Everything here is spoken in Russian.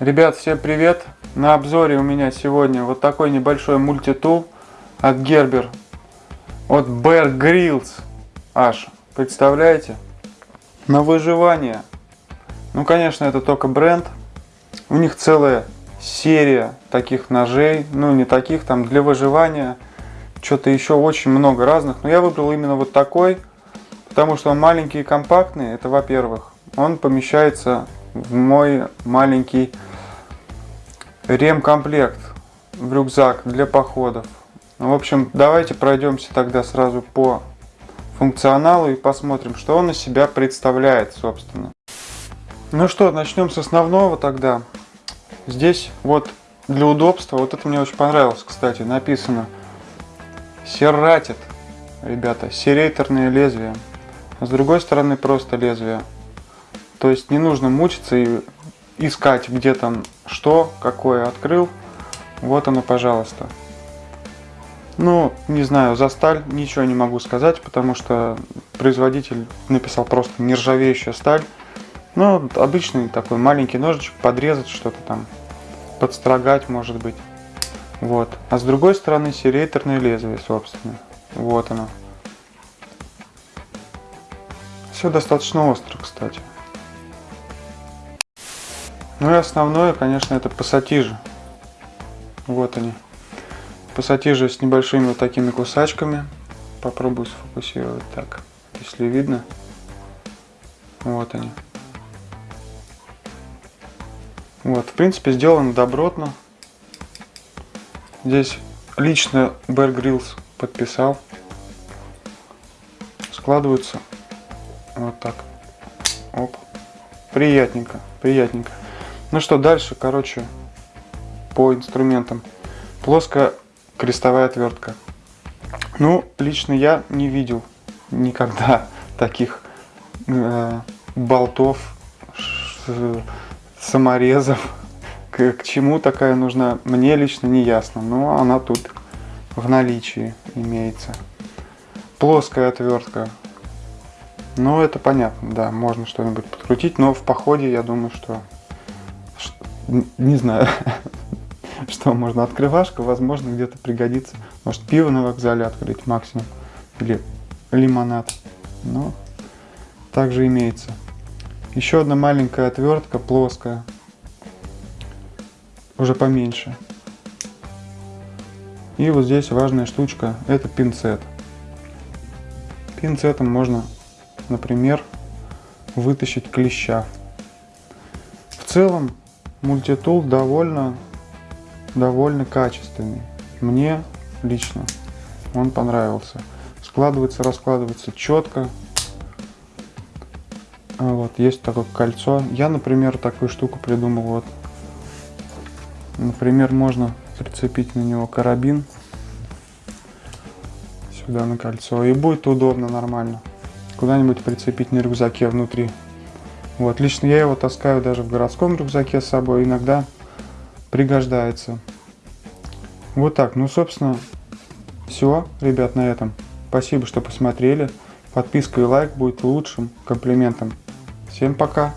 Ребят, всем привет! На обзоре у меня сегодня вот такой небольшой мультитул от Gerber, от Bear Grylls аж, представляете? На выживание. Ну, конечно, это только бренд. У них целая серия таких ножей, ну, не таких, там, для выживания. Что-то еще очень много разных. Но я выбрал именно вот такой, потому что он маленький и компактный, это во-первых. Он помещается в мой маленький ремкомплект в рюкзак для походов. В общем, давайте пройдемся тогда сразу по функционалу и посмотрим, что он из себя представляет, собственно. Ну что, начнем с основного тогда. Здесь вот для удобства, вот это мне очень понравилось, кстати, написано Серратит, ребята, серейторное лезвие. А с другой стороны просто лезвие. То есть не нужно мучиться и искать, где там что, какое открыл. Вот оно, пожалуйста. Ну, не знаю, за сталь ничего не могу сказать, потому что производитель написал просто нержавеющая сталь. Ну, обычный такой маленький ножичек, подрезать что-то там, подстрогать, может быть. Вот. А с другой стороны серейторное лезвие, собственно. Вот оно. Все достаточно остро, кстати. Ну и основное, конечно, это пассатижи. Вот они. Пассатижи с небольшими вот такими кусачками. Попробую сфокусировать так, если видно. Вот они. Вот, в принципе, сделано добротно. Здесь лично Bear Grylls подписал. Складываются вот так. Оп. Приятненько, приятненько. Ну что, дальше, короче, по инструментам. Плоская крестовая отвертка. Ну, лично я не видел никогда таких э, болтов, саморезов. К, к чему такая нужна, мне лично не ясно. Но она тут в наличии имеется. Плоская отвертка. Ну, это понятно, да, можно что-нибудь подкрутить, но в походе я думаю, что не знаю, что можно. Открывашка, возможно, где-то пригодится. Может, пиво на вокзале открыть максимум. Или лимонад. Но также имеется. Еще одна маленькая отвертка, плоская. Уже поменьше. И вот здесь важная штучка, это пинцет. Пинцетом можно, например, вытащить клеща. В целом, мультитул довольно, довольно качественный. Мне лично он понравился. Складывается, раскладывается четко. А вот, есть такое кольцо. Я, например, такую штуку придумал. Вот. Например, можно прицепить на него карабин сюда на кольцо. И будет удобно, нормально. Куда-нибудь прицепить на рюкзаке внутри. Вот, лично я его таскаю даже в городском рюкзаке с собой, иногда пригождается. Вот так, ну, собственно, все, ребят, на этом. Спасибо, что посмотрели. Подписка и лайк будет лучшим комплиментом. Всем пока!